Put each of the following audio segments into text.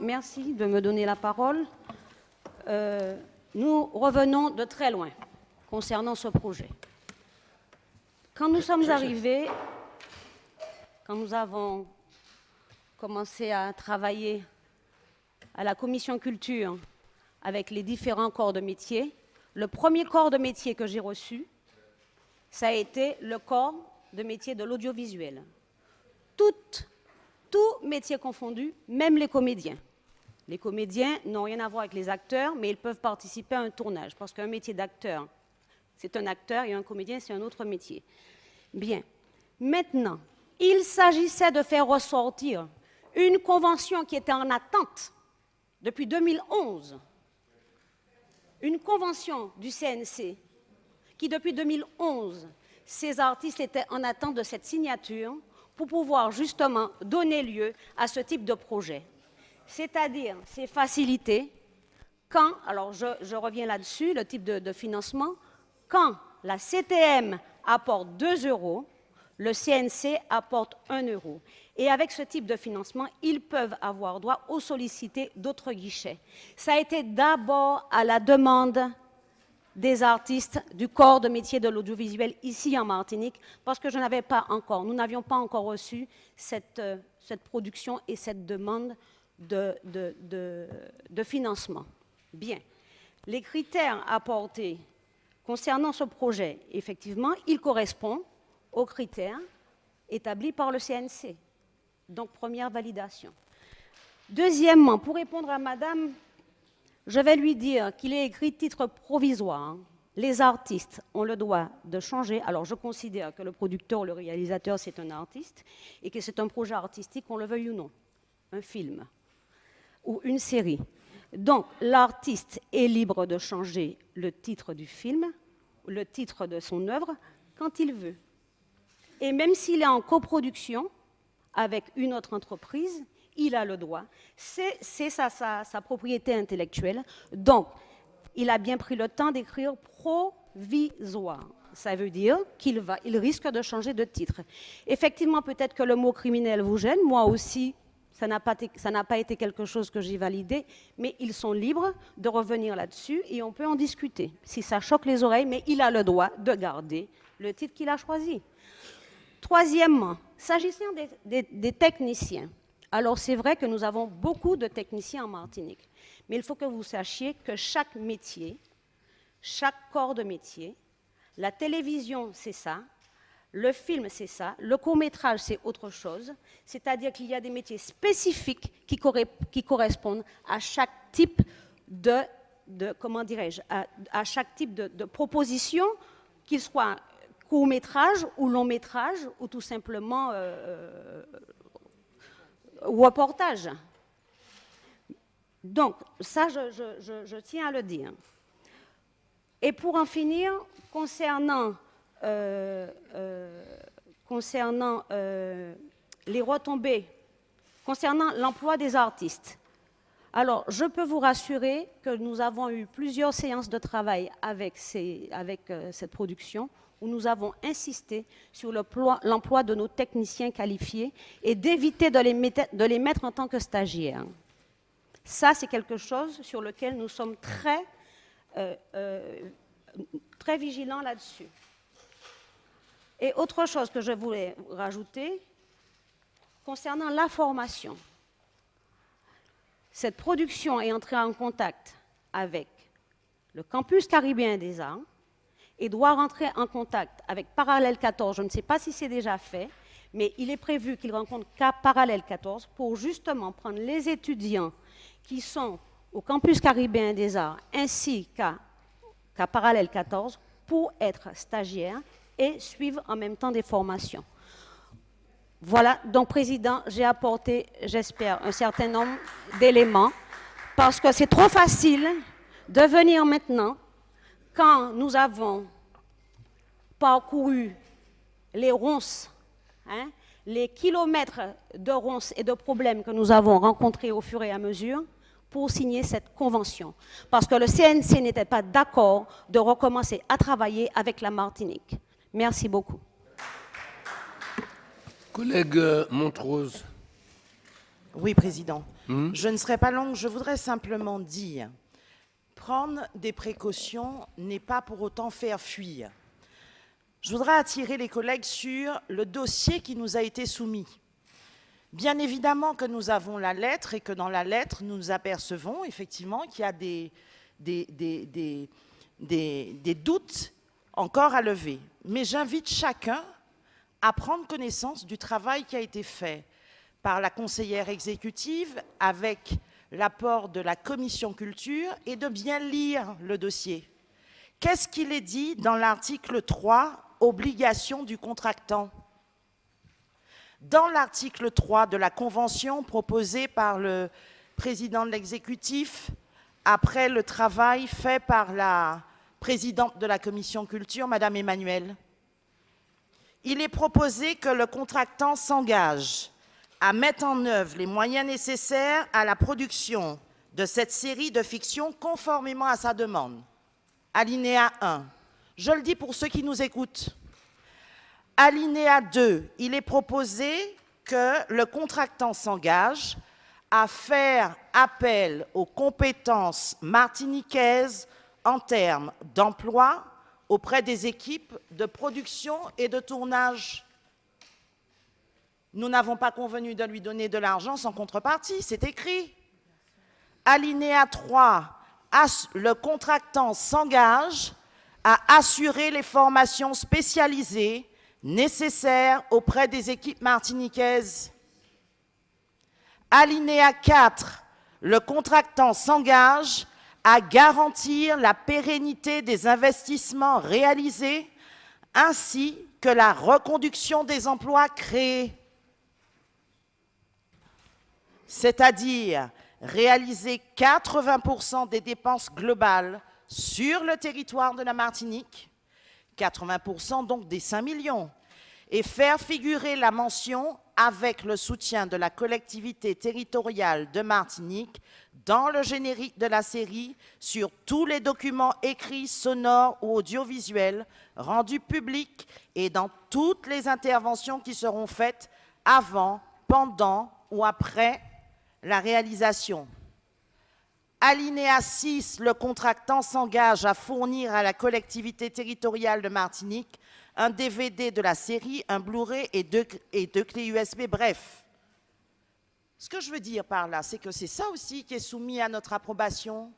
Merci de me donner la parole. Euh, nous revenons de très loin concernant ce projet. Quand nous sommes arrivés, quand nous avons commencé à travailler à la commission culture avec les différents corps de métier, le premier corps de métier que j'ai reçu, ça a été le corps de métier de l'audiovisuel. Tout, tout métier confondu, même les comédiens. Les comédiens n'ont rien à voir avec les acteurs, mais ils peuvent participer à un tournage, parce qu'un métier d'acteur, c'est un acteur, et un comédien, c'est un autre métier. Bien. Maintenant, il s'agissait de faire ressortir une convention qui était en attente depuis 2011, une convention du CNC qui, depuis 2011, ces artistes étaient en attente de cette signature pour pouvoir justement donner lieu à ce type de projet. C'est-à-dire, c'est facilité quand, alors je, reviens là-dessus, le type de, de financement, quand la CTM apporte 2 euros, le CNC apporte 1 euro. Et avec ce type de financement, ils peuvent avoir droit aux sollicités d'autres guichets. Ça a été d'abord à la demande des artistes du corps de métier de l'audiovisuel ici en Martinique, parce que je n'avais pas encore, nous n'avions pas encore reçu cette, euh, production et cette demande de, de, de financement. Bien. Les critères apportés concernant ce projet, effectivement, ils correspondent aux critères établis par le CNC. Donc, première validation. Deuxièmement, pour répondre à Madame, je vais lui dire qu'il est écrit titre provisoire. Les artistes ont le droit de changer. Alors, je considère que le producteur le réalisateur, c'est un artiste et que c'est un projet artistique, qu'on le veuille ou non. Un film ou une série. Donc, l'artiste est libre de changer le titre du film, le titre de son œuvre, quand il veut. Et même s'il est en coproduction avec une autre entreprise, il a le droit. C'est sa, propriété intellectuelle. Donc, il a bien pris le temps d'écrire provisoire. Ça veut dire qu'il il risque de changer de titre. Effectivement, peut-être que le mot criminel vous gêne. Moi aussi, ça n'a pas, été quelque chose que j'ai validé, mais ils sont libres de revenir là-dessus et on peut en discuter. Si ça choque les oreilles, mais il a le droit de garder le titre qu'il a choisi. Troisièmement, s'agissant des, techniciens, alors c'est vrai que nous avons beaucoup de techniciens en Martinique, mais il faut que vous sachiez que chaque métier, chaque corps de métier, la télévision c'est ça, le film c'est ça, le court-métrage c'est autre chose, c'est-à-dire qu'il y a des métiers spécifiques qui, correspondent à chaque type de, comment dirais-je, à, chaque type de, proposition, qu'il soit court métrage ou long métrage ou tout simplement euh, euh, reportage. Donc, ça, je, tiens à le dire. Et pour en finir, concernant, euh, concernant les retombées, concernant l'emploi des artistes, alors, je peux vous rassurer que nous avons eu plusieurs séances de travail avec cette production où nous avons insisté sur l'emploi de nos techniciens qualifiés et d'éviter de, les mettre en tant que stagiaires. Ça, c'est quelque chose sur lequel nous sommes très, euh, euh, très vigilants là-dessus. Et autre chose que je voulais rajouter, concernant la formation. Cette production est entrée en contact avec le campus caribéen des arts, et doit rentrer en contact avec Parallèle 14. Je ne sais pas si c'est déjà fait, mais il est prévu qu'il rencontre Parallèle 14 pour justement prendre les étudiants qui sont au campus caribéen des arts ainsi qu'à Parallèle 14 pour être stagiaires et suivre en même temps des formations. Voilà, donc Président, j'ai apporté, j'espère, un certain nombre d'éléments parce que c'est trop facile de venir maintenant quand nous avons parcouru les ronces, hein, les kilomètres de ronces et de problèmes que nous avons rencontrés au fur et à mesure pour signer cette convention. Parce que le CNC n'était pas d'accord de recommencer à travailler avec la Martinique. Merci beaucoup. Collègue Montrose. Oui, Président. Hmm? Je ne serai pas longue, je voudrais simplement dire, prendre des précautions n'est pas pour autant faire fuir. Je voudrais attirer les collègues sur le dossier qui nous a été soumis. Bien évidemment que nous avons la lettre et que dans la lettre, nous apercevons effectivement qu'il y a des, doutes encore à lever. Mais j'invite chacun à prendre connaissance du travail qui a été fait par la conseillère exécutive avec l'apport de la commission culture et de bien lire le dossier. Qu'est-ce qu'il est dit dans l'article 3, obligation du contractant? Dans l'article 3 de la convention proposée par le président de l'exécutif, après le travail fait par la présidente de la commission culture, Madame Emmanuel, il est proposé que le contractant s'engage à mettre en œuvre les moyens nécessaires à la production de cette série de fiction conformément à sa demande. Alinéa 1. Je le dis pour ceux qui nous écoutent. Alinéa 2. Il est proposé que le contractant s'engage à faire appel aux compétences martiniquaises en termes d'emploi auprès des équipes de production et de tournage nous n'avons pas convenu de lui donner de l'argent sans contrepartie, c'est écrit. Alinéa 3, le contractant s'engage à assurer les formations spécialisées nécessaires auprès des équipes martiniquaises. Alinéa 4, le contractant s'engage à garantir la pérennité des investissements réalisés ainsi que la reconduction des emplois créés c'est-à-dire réaliser 80% des dépenses globales sur le territoire de la Martinique, 80% donc des 5 millions, et faire figurer la mention avec le soutien de la collectivité territoriale de Martinique dans le générique de la série sur tous les documents écrits, sonores ou audiovisuels rendus publics et dans toutes les interventions qui seront faites avant, pendant ou après la réalisation. Alinéa 6, le contractant s'engage à fournir à la collectivité territoriale de Martinique un DVD de la série, un Blu-ray et deux, et deux clés USB, bref. Ce que je veux dire par là, c'est que c'est ça aussi qui est soumis à notre approbation.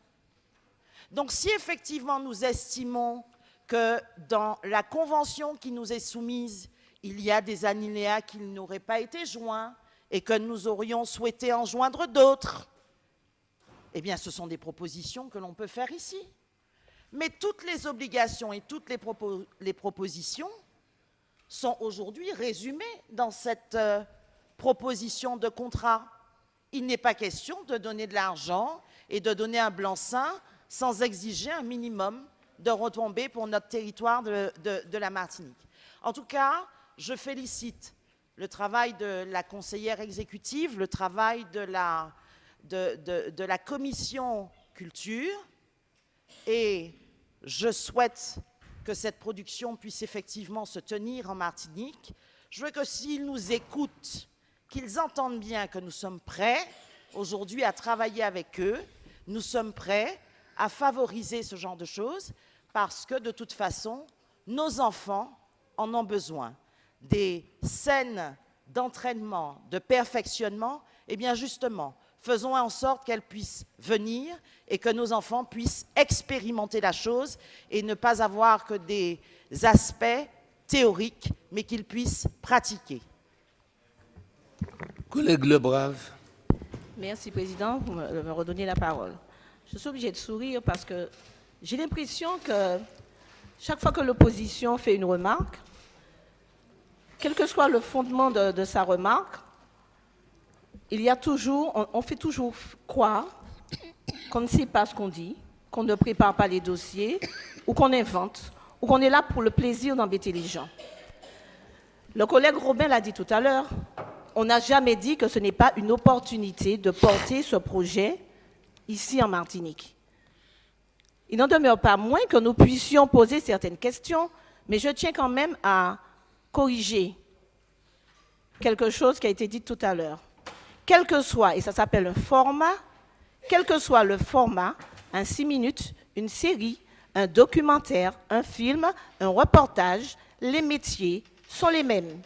Donc si effectivement nous estimons que dans la convention qui nous est soumise, il y a des alinéas qui n'auraient pas été joints, et que nous aurions souhaité en joindre d'autres, eh bien, ce sont des propositions que l'on peut faire ici. Mais toutes les obligations et toutes les, propositions sont aujourd'hui résumées dans cette euh, proposition de contrat. Il n'est pas question de donner de l'argent et de donner un blanc-seing sans exiger un minimum de retombées pour notre territoire de la Martinique. En tout cas, je félicite le travail de la conseillère exécutive, le travail de la, commission culture. Et je souhaite que cette production puisse effectivement se tenir en Martinique. Je veux que s'ils nous écoutent, qu'ils entendent bien que nous sommes prêts aujourd'hui à travailler avec eux, nous sommes prêts à favoriser ce genre de choses parce que de toute façon, nos enfants en ont besoin des scènes d'entraînement, de perfectionnement, eh bien justement, faisons en sorte qu'elles puissent venir et que nos enfants puissent expérimenter la chose et ne pas avoir que des aspects théoriques, mais qu'ils puissent pratiquer. Collègue Lebrave. Merci, Président, pour me redonner la parole. Je suis obligée de sourire parce que j'ai l'impression que chaque fois que l'opposition fait une remarque, quel que soit le fondement de, sa remarque, il y a toujours, on, fait toujours croire qu'on ne sait pas ce qu'on dit, qu'on ne prépare pas les dossiers, ou qu'on invente, ou qu'on est là pour le plaisir d'embêter les gens. Le collègue Robin l'a dit tout à l'heure, on n'a jamais dit que ce n'est pas une opportunité de porter ce projet ici en Martinique. Il n'en demeure pas moins que nous puissions poser certaines questions, mais je tiens quand même à corriger quelque chose qui a été dit tout à l'heure. quel que soit, et ça s'appelle un format, quel que soit le format, un 6 minutes, une série, un documentaire, un film, un reportage, les métiers sont les mêmes.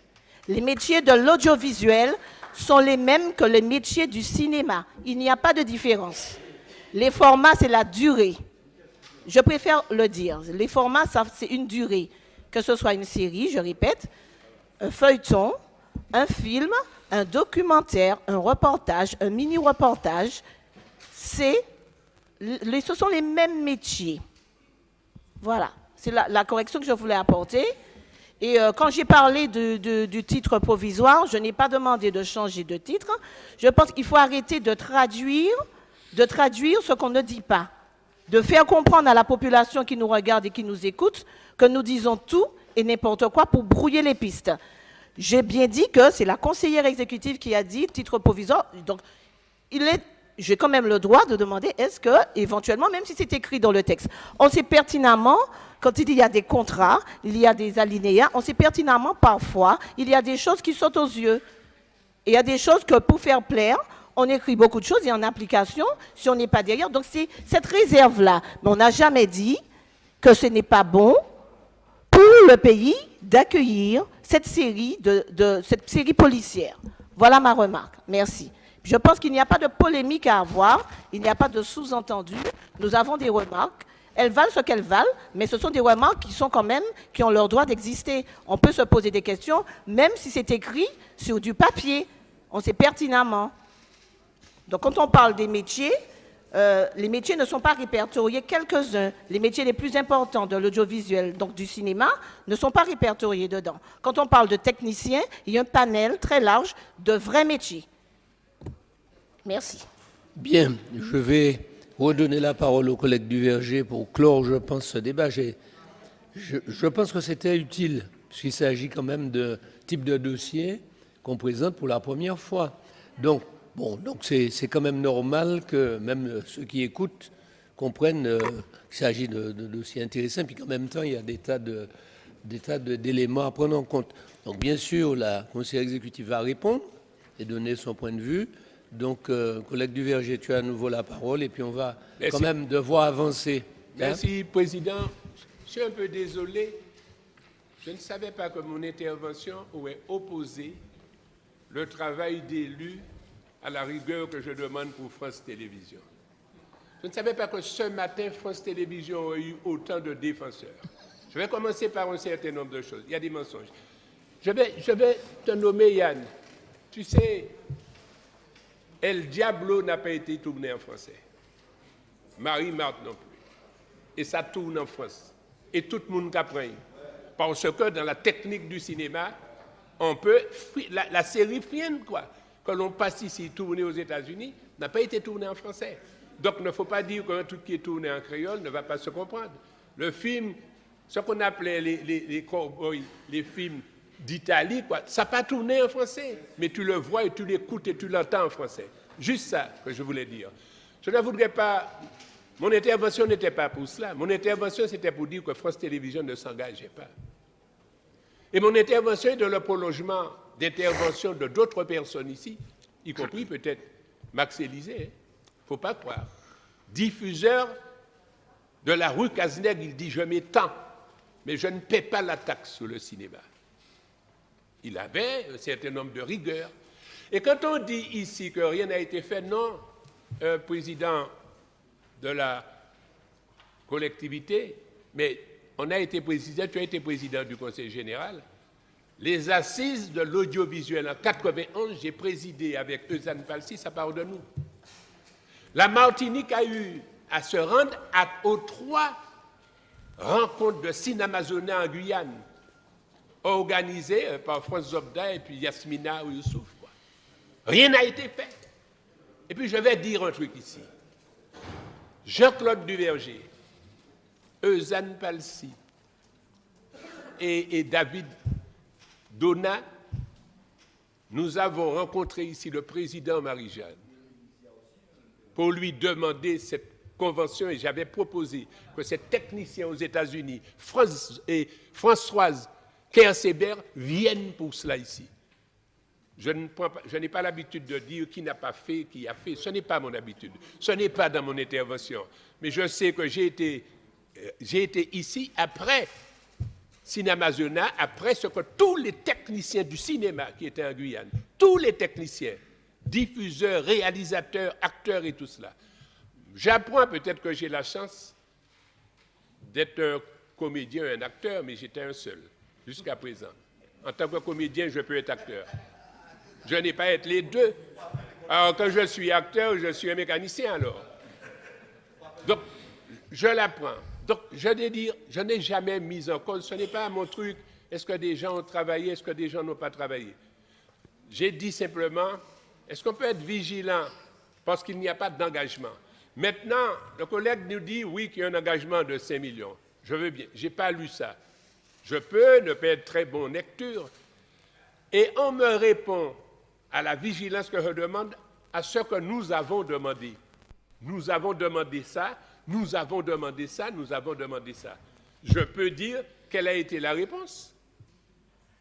Les métiers de l'audiovisuel sont les mêmes que les métiers du cinéma. Il n'y a pas de différence. Les formats, c'est la durée. Je préfère le dire. Les formats, c'est une durée. Que ce soit une série, je répète, un feuilleton, un film, un documentaire, un reportage, un mini-reportage, ce sont les mêmes métiers. Voilà, c'est la, correction que je voulais apporter. Et euh, quand j'ai parlé du titre provisoire, je n'ai pas demandé de changer de titre. Je pense qu'il faut arrêter de traduire, de traduire ce qu'on ne dit pas. De faire comprendre à la population qui nous regarde et qui nous écoute que nous disons tout et n'importe quoi pour brouiller les pistes. J'ai bien dit que c'est la conseillère exécutive qui a dit titre provisoire. Donc, il est j'ai quand même le droit de demander est-ce que, éventuellement, même si c'est écrit dans le texte, on sait pertinemment, quand il y a des contrats, il y a des alinéas, on sait pertinemment parfois, il y a des choses qui sautent aux yeux. Il y a des choses que pour faire plaire, on écrit beaucoup de choses et en application, si on n'est pas derrière. Donc c'est cette réserve-là. Mais on n'a jamais dit que ce n'est pas bon pour le pays d'accueillir cette série, de, cette série policière. Voilà ma remarque. Merci. Je pense qu'il n'y a pas de polémique à avoir, il n'y a pas de sous-entendu. Nous avons des remarques. Elles valent ce qu'elles valent, mais ce sont des remarques qui sont quand même, qui ont leur droit d'exister. On peut se poser des questions, même si c'est écrit sur du papier. On sait pertinemment. Donc quand on parle des métiers, euh, les métiers ne sont pas répertoriés, quelques-uns, les métiers les plus importants de l'audiovisuel, donc du cinéma, ne sont pas répertoriés dedans. Quand on parle de techniciens, il y a un panel très large de vrais métiers. Merci. Bien, je vais redonner la parole au collègue du Verger pour clore, je pense, ce débat. Je, pense que c'était utile, puisqu'il s'agit quand même de type de dossier qu'on présente pour la première fois. Donc, bon, donc c'est quand même normal que même ceux qui écoutent comprennent euh, qu'il s'agit de, de, dossiers intéressants, puis qu'en même temps, il y a des tas de des tas d'éléments à prendre en compte. Donc, bien sûr, la conseillère exécutive va répondre et donner son point de vue. Donc, euh, collègue Duverger, tu as à nouveau la parole et puis on va quand même devoir avancer. Hein? Merci, Président. Je suis un peu désolé. Je ne savais pas que mon intervention aurait opposé le travail d'élu à la rigueur que je demande pour France Télévisions. Je ne savais pas que ce matin, France Télévisions aurait eu autant de défenseurs. Je vais commencer par un certain nombre de choses. Il y a des mensonges. Je vais, je vais te nommer Yann. Tu sais, El Diablo n'a pas été tourné en français. Marie-Marthe non plus. Et ça tourne en France. Et tout le monde apprend. Parce que dans la technique du cinéma, on peut. La, série Friend, quoi, que l'on passe ici tournée aux États-Unis, n'a pas été tournée en français. Donc il ne faut pas dire qu'un truc qui est tourné en créole ne va pas se comprendre. Le film, ce qu'on appelait les, les, les films d'Italie. Ça n'a pas tourné en français, mais tu le vois et tu l'écoutes et tu l'entends en français. Juste ça que je voulais dire. Je ne voudrais pas. Mon intervention n'était pas pour cela. Mon intervention, c'était pour dire que France Télévisions ne s'engageait pas. Et mon intervention est dans le prolongement d'intervention de d'autres personnes ici, y compris peut-être Max Élysée. Il hein. ne faut pas croire. Diffuseur de la rue Cazeneg, il dit Je tant, mais je ne paie pas la taxe sur le cinéma il avait un certain nombre de rigueurs. Et quand on dit ici que rien n'a été fait, non, président de la collectivité, mais on a été président, tu as été président du Conseil général. Les assises de l'audiovisuel en 91, j'ai présidé avec Eusanne Palsy, ça part de nous. La Martinique a eu à se rendre aux trois rencontres de cinéma en Guyane organisé euh, par François Zobda et puis Yasmina ou Youssouf. Rien n'a été fait. Et puis je vais dire un truc ici. Jean-Claude Duverger, Eusanne Palsy et David Dona, nous avons rencontré ici le président Marie-Jeanne pour lui demander cette convention et j'avais proposé que ces techniciens aux États-Unis, France et Françoise Kersébert viennent pour cela ici. Je n'ai pas l'habitude de dire qui n'a pas fait, qui a fait. Ce n'est pas mon habitude. Ce n'est pas dans mon intervention. Mais je sais que j'ai été, euh, été ici après Cinémazona, après ce que tous les techniciens du cinéma qui étaient en Guyane, tous les techniciens, diffuseurs, réalisateurs, acteurs et tout cela. J'apprends peut-être que j'ai la chance d'être un comédien, un acteur, mais j'étais un seul jusqu'à présent. En tant que comédien, je peux être acteur. Je n'ai pas être les deux. Alors, quand je suis acteur, je suis un mécanicien alors. Donc, je l'apprends. Donc, je vais je n'ai jamais mis en cause, ce n'est pas mon truc, est-ce que des gens ont travaillé, est-ce que des gens n'ont pas travaillé? J'ai dit simplement, est-ce qu'on peut être vigilant parce qu'il n'y a pas d'engagement? Maintenant, le collègue nous dit, oui, qu'il y a un engagement de 5 millions. Je veux bien, je n'ai pas lu ça. Je peux ne pas être très bon lecture. Et on me répond, à la vigilance que je demande, à ce que nous avons demandé. Nous avons demandé ça, nous avons demandé ça, nous avons demandé ça. Je peux dire quelle a été la réponse.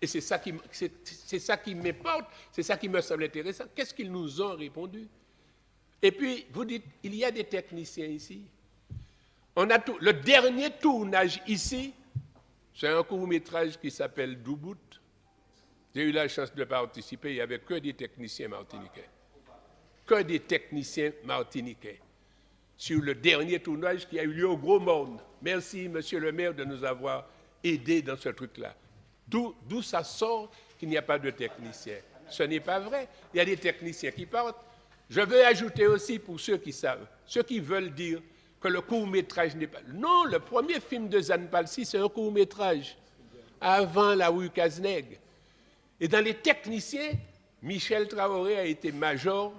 Et c'est ça qui, m'importe, c'est ça qui me semble intéressant. Qu'est-ce qu'ils nous ont répondu? Et puis, vous dites, il y a des techniciens ici. On a tout, le dernier tournage ici, c'est un court-métrage qui s'appelle Doubout, j'ai eu la chance de participer, il n'y avait que des techniciens martiniquais. Que des techniciens martiniquais. Sur le dernier tournage qui a eu lieu au Gros Monde. Merci, monsieur le maire, de nous avoir aidés dans ce truc-là. D'où ça sort qu'il n'y a pas de techniciens. Ce n'est pas vrai. Il y a des techniciens qui partent. Je veux ajouter aussi pour ceux qui savent, ceux qui veulent dire que le court-métrage n'est pas... Non, le premier film de Zan Palsi, c'est un court-métrage, avant la rue Cazenègue. Et dans les techniciens, Michel Traoré a été major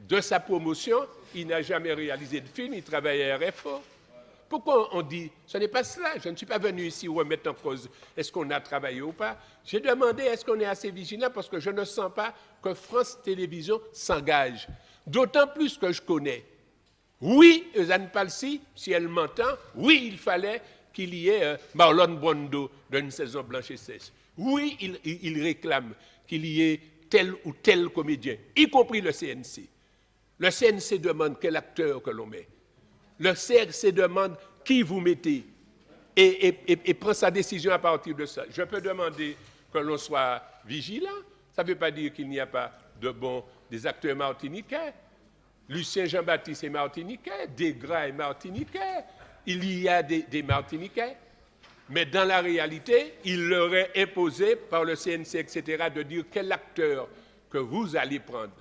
de sa promotion. Il n'a jamais réalisé de film, il travaillait à RFO. Pourquoi on dit ce n'est pas cela Je ne suis pas venu ici remettre en cause est-ce qu'on a travaillé ou pas? J'ai demandé est-ce qu'on est assez vigilant parce que je ne sens pas que France Télévisions s'engage. D'autant plus que je connais. Oui, Eusanne Palsy, si elle m'entend, oui, il fallait qu'il y ait euh, Marlon Brando d'une saison blanche et sèche. Oui, il, réclame qu'il y ait tel ou tel comédien, y compris le CNC. Le CNC demande quel acteur que l'on met. Le CNC demande qui vous mettez et, prend sa décision à partir de ça. Je peux demander que l'on soit vigilant. Ça ne veut pas dire qu'il n'y a pas de bons acteurs martiniquais. Lucien Jean-Baptiste est martiniquais, Desgras est martiniquais, il y a des martiniquais. Mais dans la réalité, il leur est imposé par le CNC, etc., de dire quel acteur que vous allez prendre,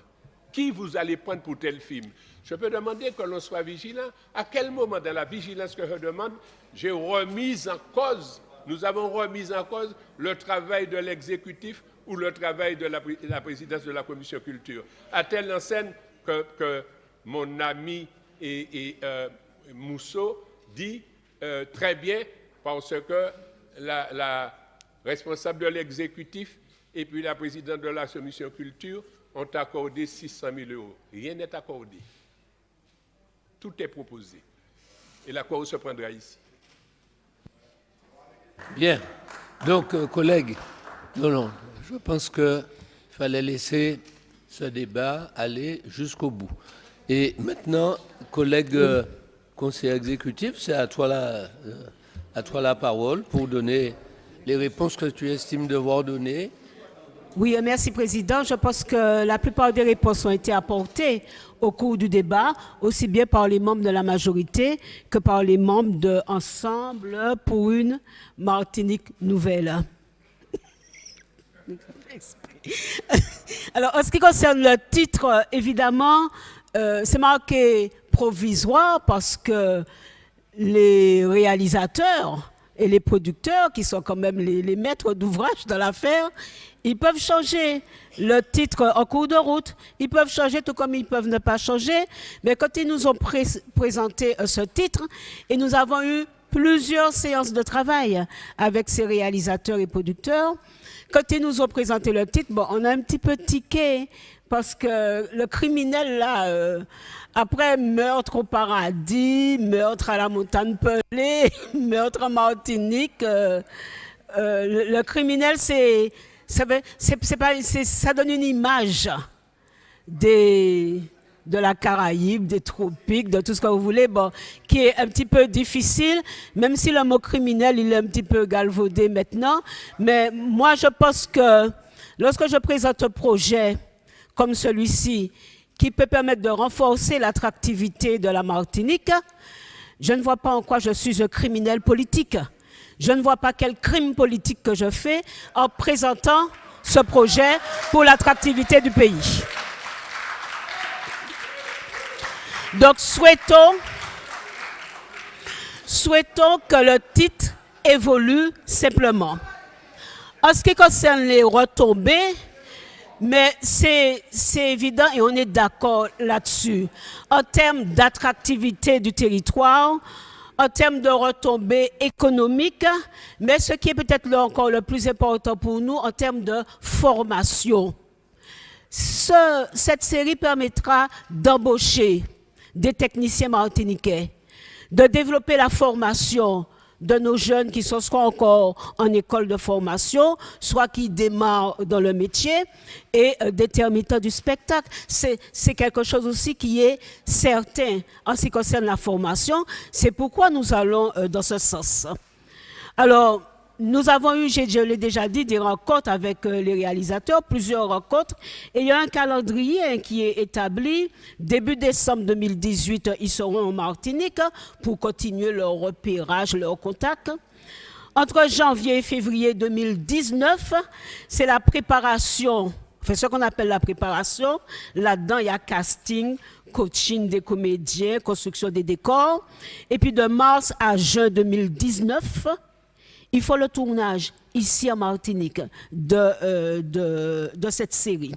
qui vous allez prendre pour tel film? Je peux demander que l'on soit vigilant. À quel moment dans la vigilance que je demande, j'ai remis en cause, nous avons remis en cause le travail de l'exécutif ou le travail de la, présidence de la commission culture? À telle enseigne que, mon ami et, euh, Mousseau dit euh, très bien, parce que la, responsable de l'exécutif et puis la présidente de la commission culture ont accordé 600 000 euros. Rien n'est accordé. Tout est proposé. Et l'accord se prendra ici. Bien. Donc, euh, collègues, non, non, je pense qu'il fallait laisser ce débat aller jusqu'au bout. Et maintenant, collègue euh, conseiller exécutif, c'est à. Euh, à toi la parole pour donner les réponses que tu estimes devoir donner. Oui, merci Président. Je pense que la plupart des réponses ont été apportées au cours du débat, aussi bien par les membres de la majorité que par les membres de pour une Martinique nouvelle. Alors, en ce qui concerne le titre, évidemment, euh, c'est marqué provisoire parce que les réalisateurs et les producteurs, qui sont quand même les, maîtres d'ouvrage de l'affaire, ils peuvent changer le titre en cours de route. Ils peuvent changer tout comme ils peuvent ne pas changer. Mais quand ils nous ont présenté euh, ce titre, et nous avons eu plusieurs séances de travail avec ces réalisateurs et producteurs, quand ils nous ont présenté le titre, bon, on a un petit peu tiqué parce que le criminel là... Euh, après, meurtre au paradis, meurtre à la montagne pelée, meurtre en Martinique. Euh, euh, le, criminel, c'est ça, ça donne une image des, de la Caraïbe, des tropiques, de tout ce que vous voulez, bon, qui est un petit peu difficile, même si le mot criminel, il est un petit peu galvaudé maintenant. Mais moi, je pense que lorsque je présente un projet comme celui-ci, qui peut permettre de renforcer l'attractivité de la Martinique, je ne vois pas en quoi je suis un criminel politique. Je ne vois pas quel crime politique que je fais en présentant ce projet pour l'attractivité du pays. Donc souhaitons, souhaitons que le titre évolue simplement. En ce qui concerne les retombées, mais c'est évident et on est d'accord là-dessus. En termes d'attractivité du territoire, en termes de retombées économiques, mais ce qui est peut-être encore le plus important pour nous, en termes de formation. Ce- cette série permettra d'embaucher des techniciens martiniquais, de développer la formation de nos jeunes qui sont soit encore en école de formation, soit qui démarrent dans le métier, et euh, du spectacle. C'est c'est quelque chose aussi qui est certain en ce qui concerne la formation. C'est pourquoi nous allons euh, dans ce sens. Alors, nous avons eu, je l'ai déjà dit, des rencontres avec euh, les réalisateurs, plusieurs rencontres. Et il y a un calendrier hein, qui est établi. Début décembre 2018, ils seront en Martinique hein, pour continuer leur repérage, leur contact. Entre janvier et février 2019, c'est la préparation, enfin ce qu'on appelle la préparation. Là-dedans, il y a casting, coaching des comédiens, construction des décors. Et puis de mars à juin 2019, il faut le tournage ici en Martinique de, euh, cette série.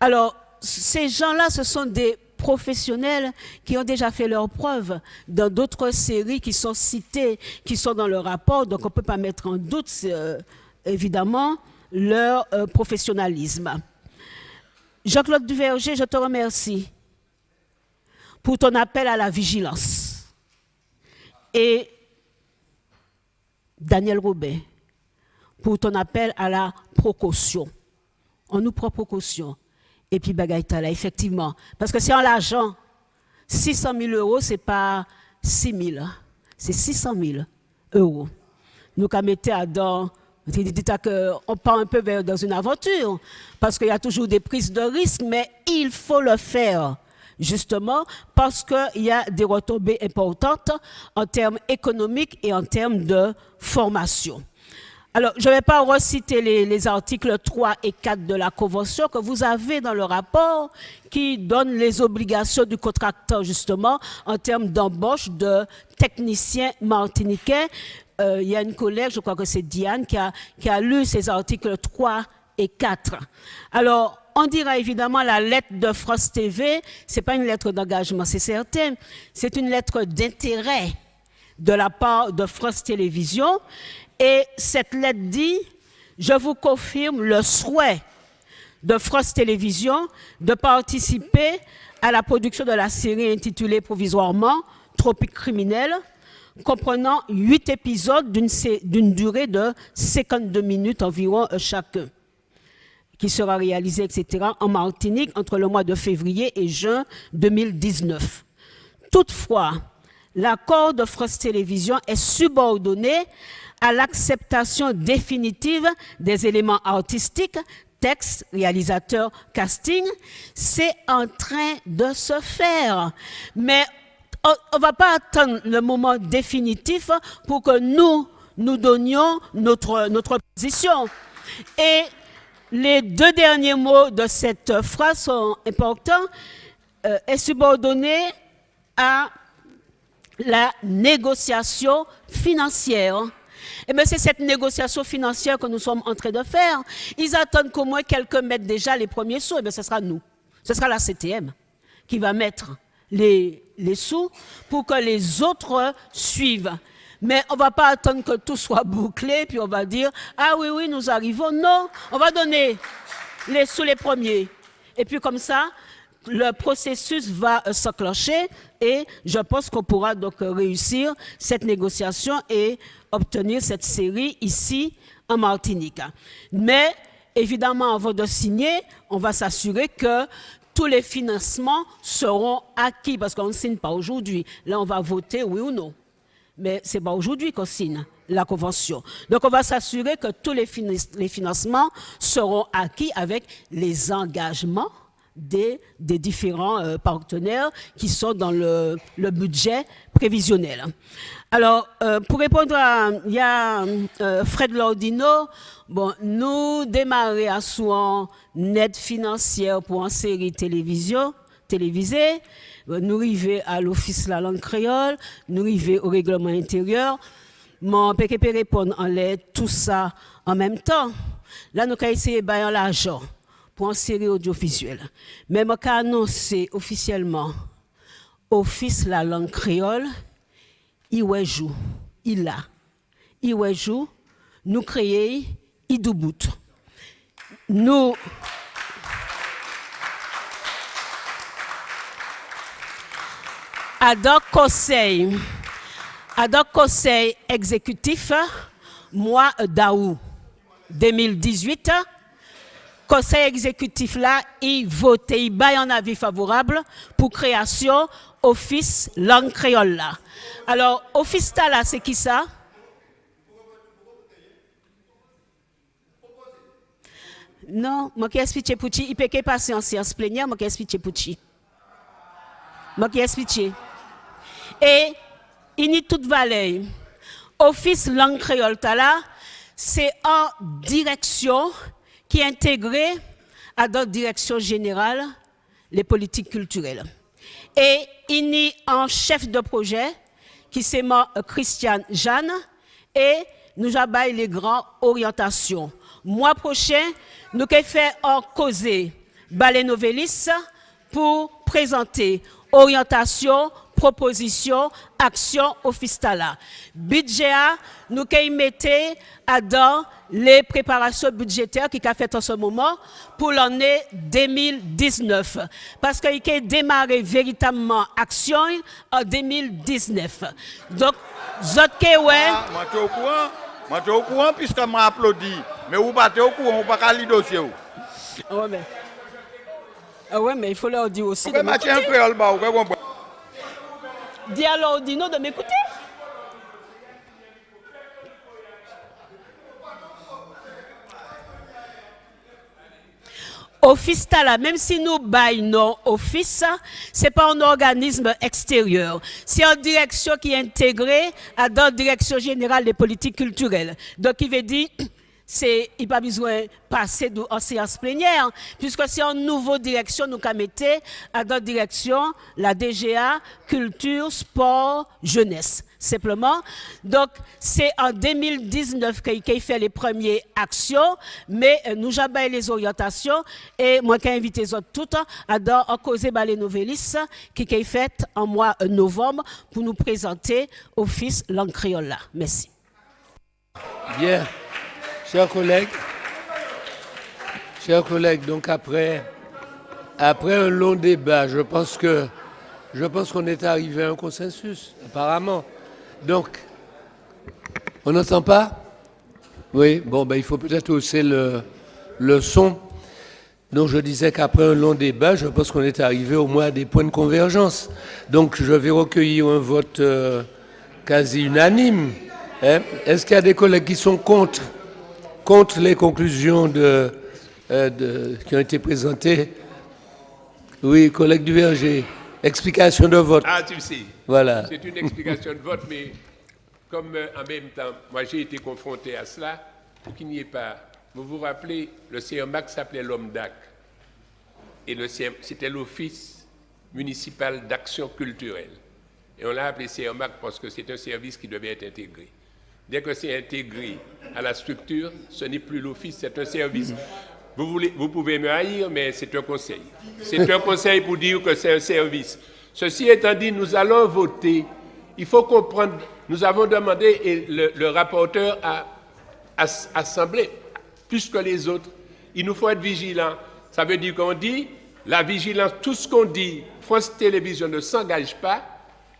Alors, ces gens-là, ce sont des professionnels qui ont déjà fait leurs preuves dans d'autres séries qui sont citées, qui sont dans le rapport, donc on ne peut pas mettre en doute, euh, évidemment, leur euh, professionnalisme. Jean-Claude Duverger, je te remercie pour ton appel à la vigilance. Et Daniel Robin, pour ton appel à la précaution. On nous prend précaution. Et puis, Bagaïta, là, effectivement. Parce que c'est en l'argent. 600 000 euros, ce n'est pas 6 000. C'est 600 000 euros. Nous, quand à dans, on part un peu dans une aventure. Parce qu'il y a toujours des prises de risques, mais il faut le faire justement parce qu'il y a des retombées importantes en termes économiques et en termes de formation. Alors, je ne vais pas reciter les, les, articles 3 et 4 de la Convention que vous avez dans le rapport qui donne les obligations du contracteur, justement, en termes d'embauche de techniciens martiniquais. Euh, il y a une collègue, je crois que c'est Diane, qui a, qui a lu ces articles 3 et 4. Alors, on dira évidemment la lettre de France TV, ce n'est pas une lettre d'engagement, c'est certain, c'est une lettre d'intérêt de la part de France Télévisions. Et cette lettre dit, je vous confirme le souhait de France Télévisions de participer à la production de la série intitulée provisoirement Tropique criminel, comprenant huit épisodes d'une durée de 52 minutes environ chacun qui sera réalisé, etc., en Martinique entre le mois de février et juin 2019. Toutefois, l'accord de France Télévisions est subordonné à l'acceptation définitive des éléments artistiques, texte, réalisateur, casting. C'est en train de se faire. Mais on ne va pas attendre le moment définitif pour que nous, nous donnions notre, notre position. Et les deux derniers mots de cette phrase sont importants, euh, est subordonné à la négociation financière. Et bien c'est cette négociation financière que nous sommes en train de faire. Ils attendent qu'au moins quelqu'un mette déjà les premiers sous, et bien ce sera nous. Ce sera la CTM qui va mettre les, les sous pour que les autres suivent. Mais on ne va pas attendre que tout soit bouclé, puis on va dire, ah oui, oui, nous arrivons. Non, on va donner les sous les premiers. Et puis comme ça, le processus va euh, s'enclencher et je pense qu'on pourra donc euh, réussir cette négociation et obtenir cette série ici en Martinique. Mais évidemment, avant de signer, on va s'assurer que tous les financements seront acquis parce qu'on ne signe pas aujourd'hui. Là, on va voter oui ou non. Mais ce n'est pas aujourd'hui qu'on signe la convention. Donc, on va s'assurer que tous les, financements seront acquis avec les engagements des, différents euh, partenaires qui sont dans le, budget prévisionnel. Alors, euh, pour répondre à, euh, Fred Lordino, bon, nous démarrer à soi une financière pour une série télévision, télévisée, nous arriver à l'Office de la langue créole, nous arriver au règlement intérieur, mon peut répondre en l'aide, tout ça en même temps. Là, nous avons essayé de l'argent pour une série audiovisuelle. Mais je vais annoncer officiellement Office la langue créole, il joue, il a. Il joue, nous créons Idoubout. Nous. Adok conseil, adok conseil exécutif, mois d'août 2018, conseil exécutif là, il vote, il baille un avis favorable pour création office langue créole là. Alors, office là, c'est qui ça? Non, moi qui explique pour il peut passer en séance plénière, moi qui explique pour qui explique. Et a toute valeur. Office langue créole là, c'est en direction qui est intégré à d'autres directions générales les politiques culturelles. Et il a un chef de projet qui s'appelle Christian Jeanne et nous avons les grandes orientations. Mois prochain, nous allons faire un causé Ballet Novelis pour présenter orientation proposition, action officetala. Budget, nous mettons dans les préparations budgétaires qui a fait en ce moment pour l'année 2019. Parce qu'il a démarré véritablement action en 2019. Donc, ouais. Ah, moi, je suis au courant. Moi, je suis au courant puisque m'a applaudi. Mais vous battez au courant, vous pas le dossier. Ah mais... Ah ouais, mais il faut leur dire aussi. Pourquoi de un créole, vous comprenez Dis alors Dino de m'écouter. Office là, même si nous baillons office, c'est pas un organisme extérieur. C'est une direction qui est intégrée à la direction générale des politiques culturelles. Donc, il veut dire, il pas besoin de passer en séance plénière, puisque c'est une nouvelle direction nous mettre à d'autres directions, la DGA, culture, sport, jeunesse, simplement. Donc, c'est en 2019 qu'il fait les premières actions, mais euh, nous avons les orientations, et moi qui invité les autres toutes à dans causer les novellistes qui est fait en mois de novembre pour nous présenter Office langue créole Merci. Bien. Chers collègues, chers collègues, donc après, après un long débat, je pense que je pense qu'on est arrivé à un consensus, apparemment. Donc, on n'entend pas? Oui, bon, ben, il faut peut-être hausser le, le son. Donc je disais qu'après un long débat, je pense qu'on est arrivé au moins à des points de convergence. Donc je vais recueillir un vote euh, quasi unanime. Hein. Est-ce qu'il y a des collègues qui sont contre? Contre les conclusions euh, de, qui ont été présentées. Oui, collègue du Verger, explication de vote. Ah, tu sais. Voilà. C'est une explication de vote, mais comme euh, en même temps, moi j'ai été confronté à cela, pour qu'il n'y ait pas. Vous vous rappelez, le CERMAC s'appelait l'OMDAC. Et c'était l'Office municipal d'action culturelle. Et on l'a appelé CERMAC parce que c'est un service qui devait être intégré. Dès que c'est intégré à la structure, ce n'est plus l'office, c'est un service. Vous, voulez, vous pouvez me haïr, mais c'est un conseil. C'est un conseil pour dire que c'est un service. Ceci étant dit, nous allons voter. Il faut comprendre, nous avons demandé, et le, rapporteur a, assemblé plus que les autres. Il nous faut être vigilants. Ça veut dire qu'on dit, la vigilance, tout ce qu'on dit, France Télévisions ne s'engage pas,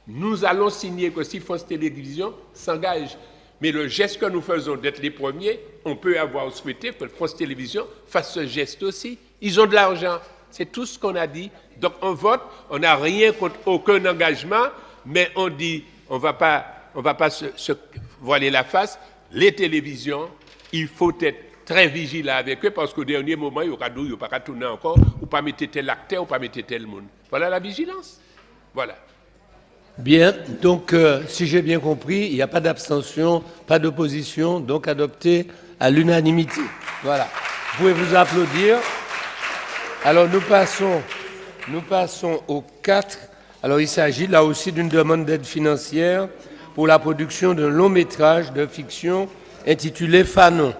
nous allons signer que si France Télévisions s'engage. Mais le geste que nous faisons d'être les premiers, on peut avoir souhaité que France Télévisions fasse ce geste aussi. Ils ont de l'argent. C'est tout ce qu'on a dit. Donc on vote, on n'a rien contre aucun engagement, mais on dit, on on va pas se, se voiler la face. Les télévisions, il faut être très vigilant avec eux parce qu'au dernier moment, il y aura d'où, il n'y aura pas tourner encore, ou pas mettre tel acteur, ou pas mettre tel monde. Voilà la vigilance. Voilà. Bien, donc euh, si j'ai bien compris, il n'y a pas d'abstention, pas d'opposition, donc adopté à l'unanimité. Voilà. Vous pouvez vous applaudir. Alors nous passons, nous passons au 4. Alors il s'agit là aussi d'une demande d'aide financière pour la production d'un long métrage de fiction intitulé Fanon.